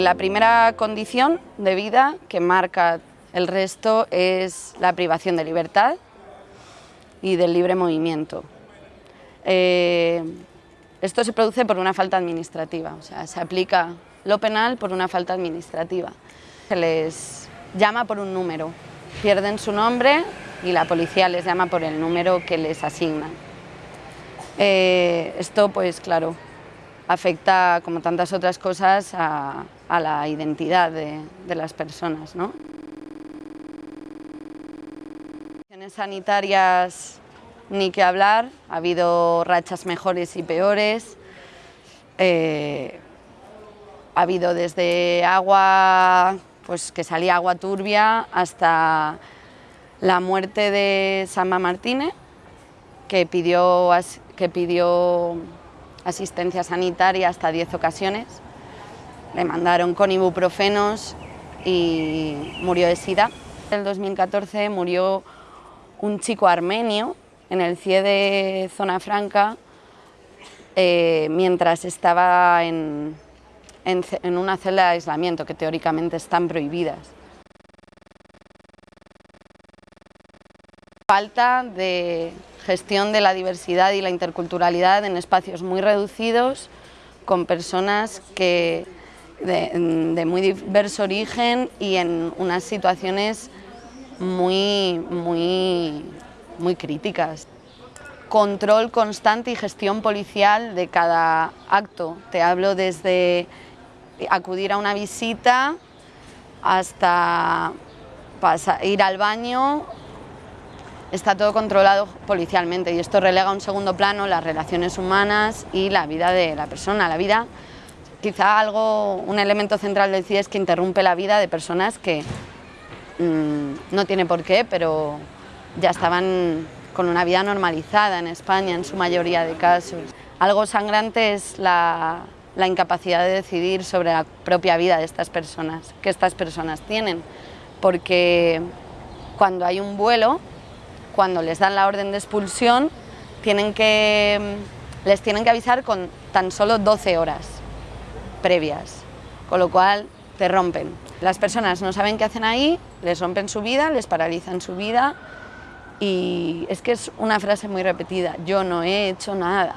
La primera condición de vida que marca el resto es la privación de libertad y del libre movimiento. Eh, esto se produce por una falta administrativa, o sea, se aplica lo penal por una falta administrativa. Se les llama por un número, pierden su nombre y la policía les llama por el número que les asignan. Eh, esto, pues claro, afecta, como tantas otras cosas, a, la identidad de, las personas. ¿no? sanitarias ni que hablar, ha habido rachas mejores y peores, eh, ha habido desde agua, pues que salía agua turbia, hasta la muerte de Samba Martínez, que pidió, que pidió asistencia sanitaria hasta 10 ocasiones. Le mandaron con ibuprofenos y murió de sida. En el 2014 murió un chico armenio en el CIE de Zona Franca eh, mientras estaba en, en una celda de aislamiento que teóricamente están prohibidas. Falta de gestión de la diversidad y la interculturalidad en espacios muy reducidos, con personas que de, muy diverso origen y en unas situaciones muy, muy, muy críticas. Control constante y gestión policial de cada acto. Te hablo desde acudir a una visita hasta ir al baño está todo controlado policialmente y esto relega a un segundo plano las relaciones humanas y la vida de la persona. La vida, quizá algo, un elemento central del CIE es que interrumpe la vida de personas que mmm, no tiene por qué, pero ya estaban con una vida normalizada en España en su mayoría de casos. Algo sangrante es la, la incapacidad de decidir sobre la propia vida de estas personas, que estas personas tienen, porque cuando hay un vuelo cuando les dan la orden de expulsión, tienen que, mm, les tienen que avisar con tan solo 12 horas previas, con lo cual te rompen. Las personas no saben qué hacen ahí, les rompen su vida, les paralizan su vida y es que es una frase muy repetida, yo no he hecho nada.